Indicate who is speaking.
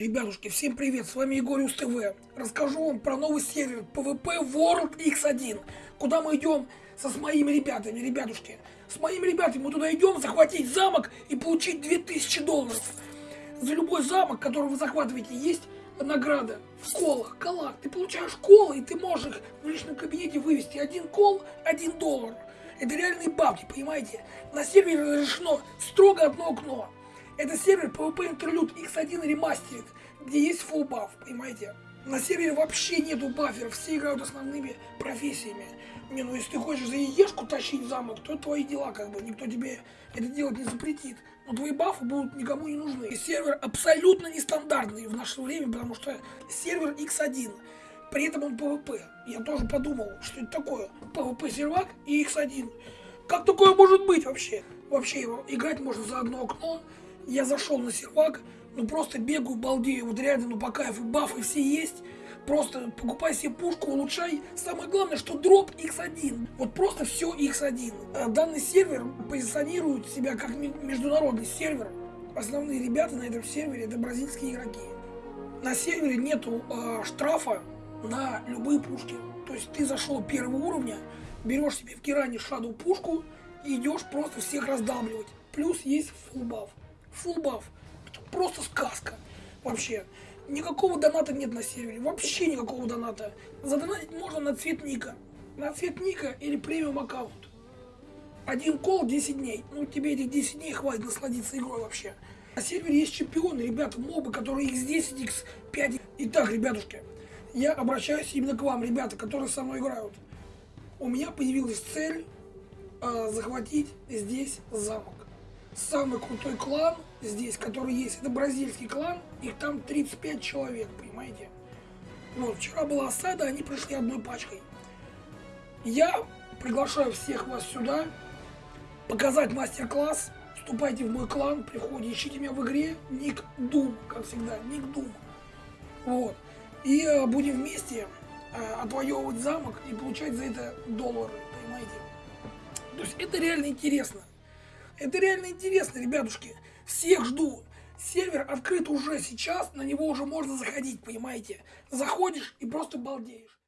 Speaker 1: Ребятушки, всем привет, с вами Егориус ТВ. Расскажу вам про новый сервер PvP World X1, куда мы идем со с моими ребятами, ребятушки. С моими ребятами мы туда идем захватить замок и получить 2000 долларов. За любой замок, который вы захватываете, есть награда в колах, колах. Ты получаешь колы, и ты можешь их в личном кабинете вывести. Один кол, один доллар. Это реальные бабки, понимаете? На сервере разрешено строго одно окно. Это сервер PvP Interlude X1 Remastered, где есть full buff, понимаете? На сервере вообще нету баферов, все играют основными профессиями. Не, ну если ты хочешь за яешку тащить замок, то это твои дела, как бы, никто тебе это делать не запретит. Но твои бафы будут никому не нужны. И сервер абсолютно нестандартный в наше время, потому что сервер X1. При этом он PvP. Я тоже подумал, что это такое. PvP сервак и X1. Как такое может быть вообще? Вообще его играть можно за одно окно, я зашел на сервак, ну просто бегаю, балдею, вот реально, ну по кайфу, бафы все есть. Просто покупай себе пушку, улучшай. Самое главное, что дроп X1. Вот просто все X1. А данный сервер позиционирует себя как международный сервер. Основные ребята на этом сервере это бразильские игроки. На сервере нету э, штрафа на любые пушки. То есть ты зашел первого уровня, берешь себе в Киране шаду пушку и идешь просто всех раздавливать. Плюс есть фулбаф buff. Это просто сказка. Вообще. Никакого доната нет на сервере. Вообще никакого доната. Задонатить можно на цвет ника. На цвет ника или премиум аккаунт. Один кол 10 дней. Ну, тебе этих 10 дней хватит насладиться игрой вообще. На сервере есть чемпионы, ребята, мобы, которые x10, x5. Итак, ребятушки, я обращаюсь именно к вам, ребята, которые со мной играют. У меня появилась цель э, захватить здесь замок самый крутой клан здесь, который есть, это бразильский клан, их там 35 человек, понимаете? Вот, вчера была осада, они пришли одной пачкой. Я приглашаю всех вас сюда, показать мастер-класс, вступайте в мой клан, приходите, ищите меня в игре, ник Дум, как всегда, ник Дум. Вот. И э, будем вместе э, отвоевывать замок и получать за это доллары, понимаете? То есть это реально интересно. Это реально интересно, ребятушки. Всех жду. Сервер открыт уже сейчас, на него уже можно заходить, понимаете? Заходишь и просто балдеешь.